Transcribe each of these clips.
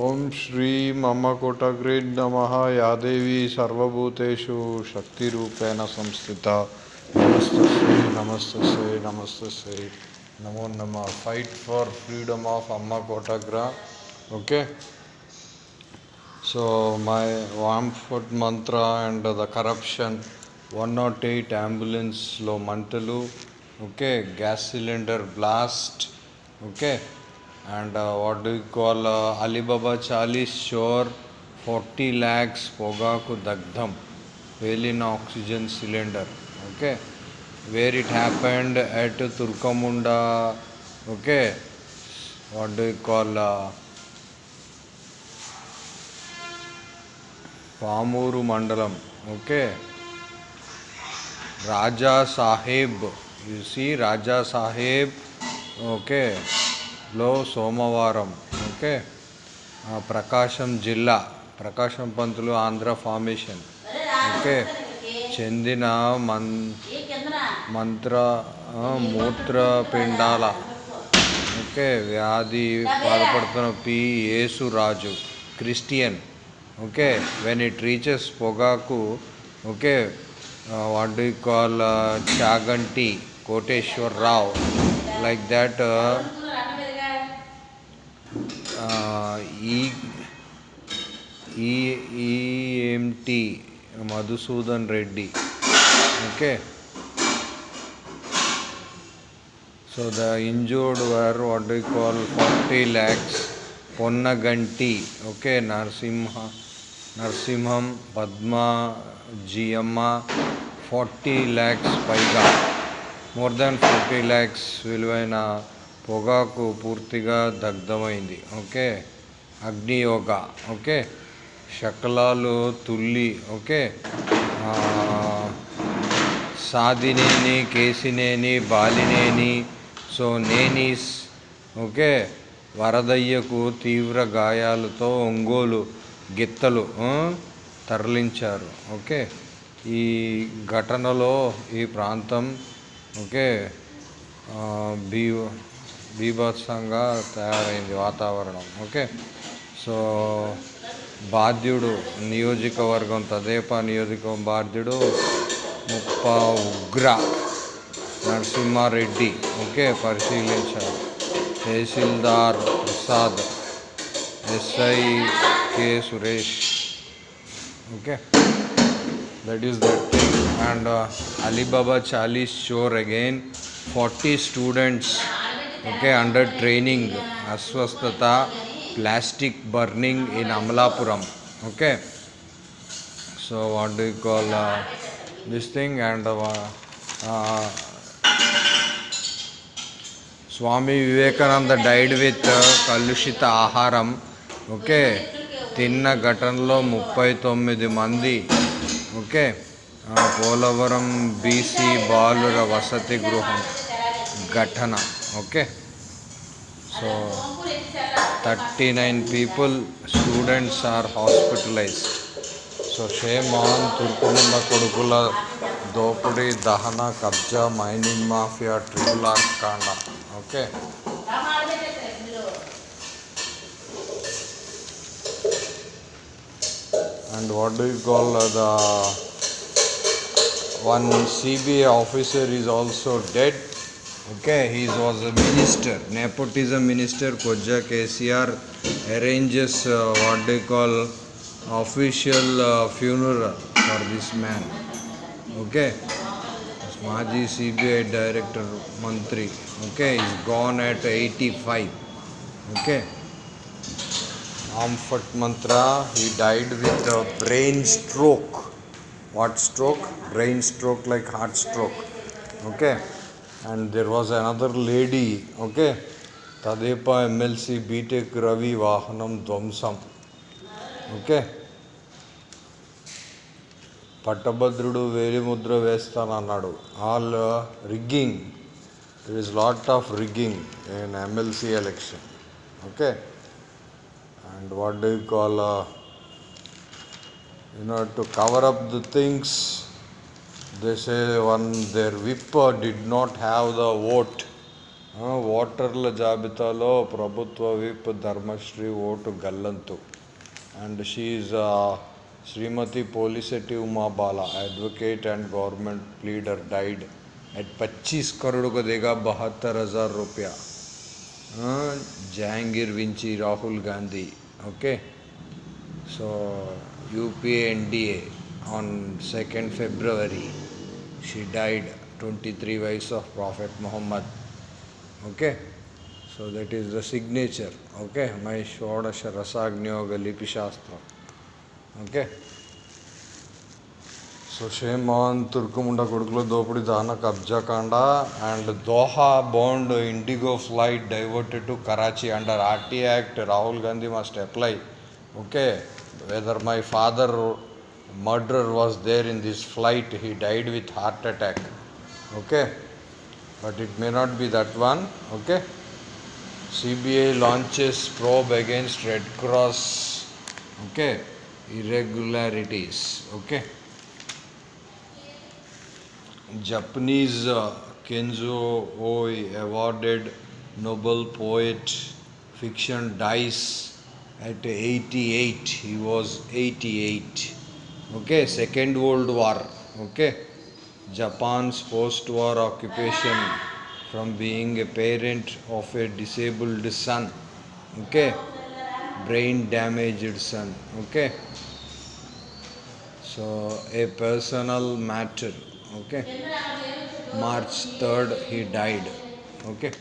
ఓం శ్రీ మమ కోటగ్రే నమ యాదేవి సర్వభూతేషు శక్తిరూపేణ సంస్థిత. నమస్తస్యై నమస్తస్యై నమస్తస్యై నమో నమ. ఫైట్ ఫర్ ఫ్రీడమ్ ఆఫ్ అమ్మ కోటగ్రా okay so my warm food Mantra and the corruption one not eight అంబులెన్స్లో మంటలు. Okay? Gas cylinder blast okay? And uh, what do you call uh, Alibaba Charlie's Shore 40 lakhs Pogaku Dagdham Velin oxygen cylinder okay where it happened at Turkamunda okay what do you call uh, Pamuru Mandalam okay Raja Sahib you see Raja Sahib okay లో సోమవారం okay? Prakasam జిల్లా Prakasam Pantulu Andhra formation okay? చెందిన మన్ మంత్ర మూత్రపిండాల okay? వ్యాధి బాధపడుతున్న P. Yesuraju Christian okay? When it reaches పొగాకు okay? What do call Chaganti Koteswara Rao like that ఈ ఈ ENT Madhusudan Reddy. Okay. So the injured were what do call forty lakhs Ponnaganti. Okay Narasimha Narasimham Padma Jiyyamma forty lakhs పైగా. More than forty lakhs విలువైన పొగాకు పూర్తిగా దగ్ధమైంది. Okay? అగ్నియోగ okay? శకలాలు తుల్లి. ఓకే? సాధినేని సాదినేని కేసినేని బాలినేని సో నేనీస్. ఓకే? వరదయ్యకు తీవ్ర గాయాలతో ఒంగోలు గిత్తలు తరలించారు. ఓకే? ఈ ఘటనలో ఈ ప్రాంతం ఓకే? బీ బీభత్సంగా తయారైంది వాతావరణం. ఓకే? సో బాధ్యుడు నియోజకవర్గం తదేపా నియోజకవర్గం బాధ్యుడు ముప్ప ఉగ్ర నరసింహారెడ్డి. ఓకే? పరిశీలించారు tahsildar Prasad SI K Suresh. Okay? That is that. Thing and Ali Baba Chalisa sure again. Forty students okay under training అస్వస్థత plastic burning in Amalapuram. Okay so what do call this thing and Swami Vivekananda died with కలుషిత ఆహారం okay తిన్న ఘటనలో ముప్పై తొమ్మిది మంది. Okay Polavaram BC బాలుర వసతి గృహం. ఘటన. Okay so thirty nine people students are hospitalised so shame on తుర్కుముండ కొడుకుల దోపిడీ దహన కబ్జా మైనింగ్ మాఫియా ట్రిపుల్ ఆర్ కాండ okay and what do you call uh, the one CBA officer is also dead. Okay, he was a minister, nepotism minister. Koja KCR arranges uh, what they call official uh, funeral for this man. Okay, Maji CBI director Mantri. Okay, he's gone at 85. Okay. Amphit Mantra, he died with a brain stroke. What stroke? Brain stroke like heart stroke. Okay and there was another lady, okay, Tadepa MLC BTech Ravi Vahanam Dvamsam, okay. Patabadrudu Velimudra Vestana Nadu, all uh, rigging, there is lot of rigging in MLC election, okay. And what they call, uh, you know, to cover up the things, they say one their whip did not have the vote. ఓటర్ల జాబితాలో ప్రభుత్వ whip Dharmasri vote గల్లంతు. And she Shrimati Polisetti Umabala advocate and government leader died at పచ్చీస్ కరోడ్కు దిగా బహత్తర్ హజార్ రూపాయ. జాంగీర్ వించి Rahul Gandhi. Okay? So UPA on second February she died 23 years of Prophet Muhammad. Okay? So that is the signature. Okay? My షోడశ రసాగ్నియోగ లిపి శాస్త్రం ఓకే సో షేమాన్ తుర్కుముండ కొడుకులో దోపిడీ దాన కబ్జా కాండ and Doha bound IndiGo flight diverted to Karachi under RT act Rahul Gandhi must apply okay whether my father murderer was there in this flight, he died with heart attack. Okay? But it may not be that one. Okay? CBI launches probe against Red Cross. Okay? Irregularities. Okay? Japanese uh, Kenzo Oi awarded Nobel poet fiction dies at 88. He was 88. Okay, Second World War. Okay, Japan's post-war occupation from being a parent of a disabled son. Okay, brain damaged son. Okay. So a personal matter. Okay. March 3rd he died. Okay.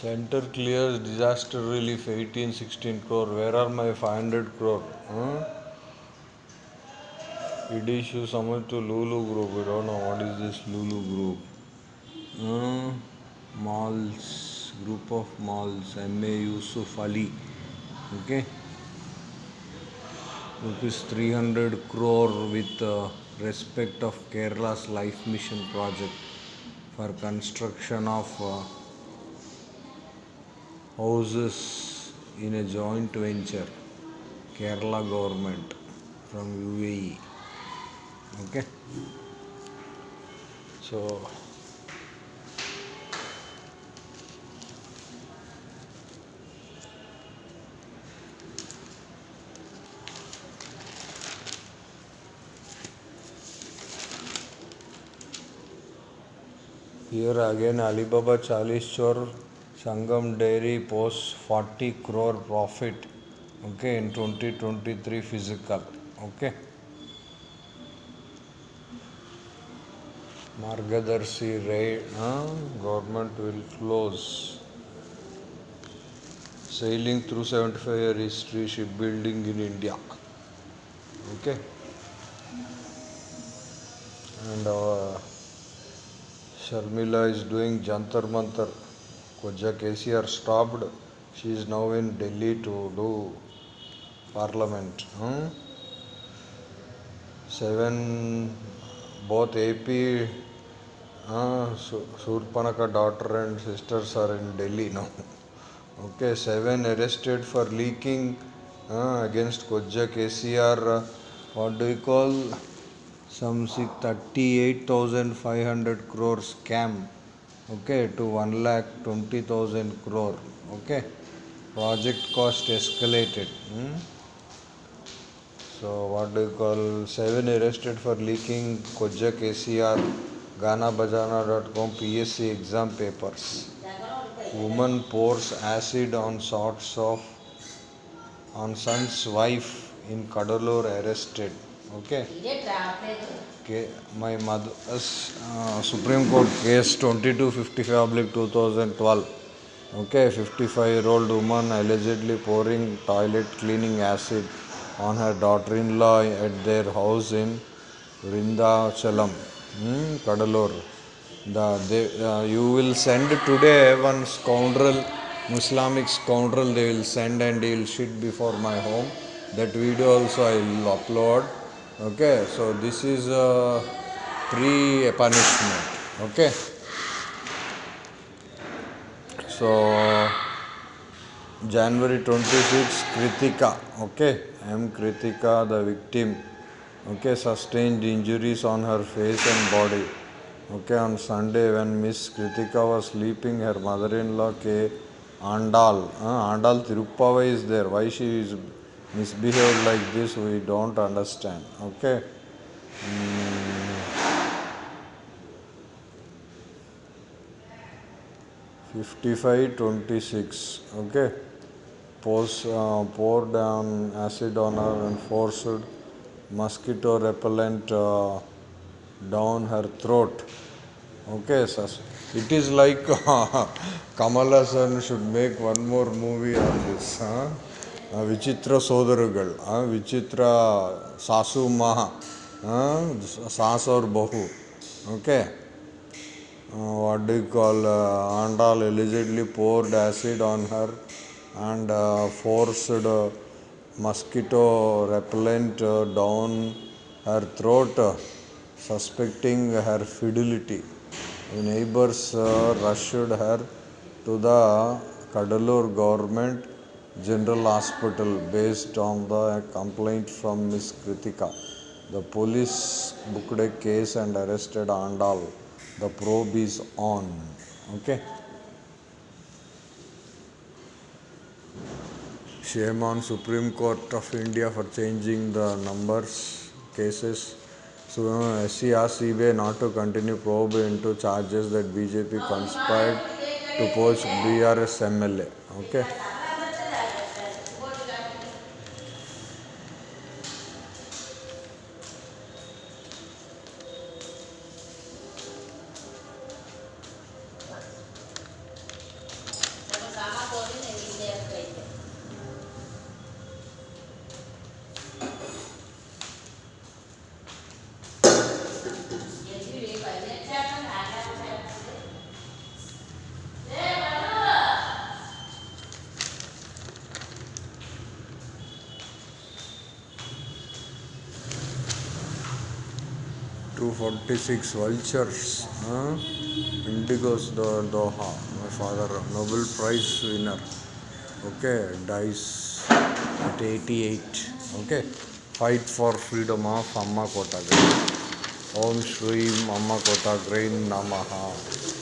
Center clears disaster relief 18 16 crore. Where are my 500 crore? Huh? It issue summit to Lulu Group. We don't know what is this Lulu Group. Uh, malls, group of malls. M.A. Yusuf Ali. Okay. Rupees 300 crore with uh, respect of Kerala's Life Mission project for construction of uh, houses in a joint venture kerala government from uae okay? So here again alibaba chalis chor Sangam Dairy posts 40 crore profit okay in 2023 physical okay Margadarshi raid huh? government will close sailing through 75 year history shipbuilding in India okay and uh, Sharmila is doing Jantar Mantar Koja KCR stopped. She is now in Delhi to do parliament. Hmm? Seven, both AP, uh, Surpanaka daughter and sisters are in Delhi now. Okay, seven arrested for leaking uh, against Koja KCR. Uh, what do you call? Some six- 38,500 crore scam okay to 1 lakh 20000 crore. Okay project cost escalated. Hmm? so what do you call seven arrested for leaking koja kcr ganabajana.com psc exam papers. Woman pours acid on sorts of on son's wife in Cuddalore arrested okay Okay, my mother's uh, Supreme Court case 2255 oblique 2012. Okay, 55 year old woman allegedly pouring toilet cleaning acid on her daughter in law at their house in Vrindachalam, hmm, Cuddalore. The, they, uh, you will send today one scoundrel, Islamic scoundrel, they will send and he will sit before my home that video also i will upload okay so this is a pre punishment okay. So january 26 kritika. Okay am kritika the victim. Okay sustained injuries on her face and body. Okay on sunday when miss kritika was sleeping her mother-in-law k. Andal uh, andal tirupavai is there. Why she is misbehaved like this we don't understand okay. 55 26 okay Pose, uh, pour down acid on her and forced mosquito repellent uh, down her throat okay sus- it is like Kamal Haasan should make one more movie on this huh? uh, ವಿಚಿತ್ರ ಸೋದರಗಳು uh, ವಿಚಿತ್ರ sauce ಮಹ sauce ಅವ್ರ ಬಹು okay what do you call uh, Andal allegedly poured acid on her and uh, forced uh, mosquito repellent uh, down her throat, uh, suspecting her fidelity. The neighbors uh, rushed her to the Kadalur government general hospital based on the complaint from Miss Kritika. The police booked a case and arrested Andal. The probe is on. Okay. Shame on Supreme Court of India for changing the numbers cases. So SC asked not to continue probe into charges that BJP conspired to poach BRS MLA. Okay. Six vultures. Huh? Indigos Do- Doha. My father, Nobel Prize winner. Okay, dies at 88. Okay, fight for freedom of Amma Kotagram. Om Shri Amma Kotagram Namaha.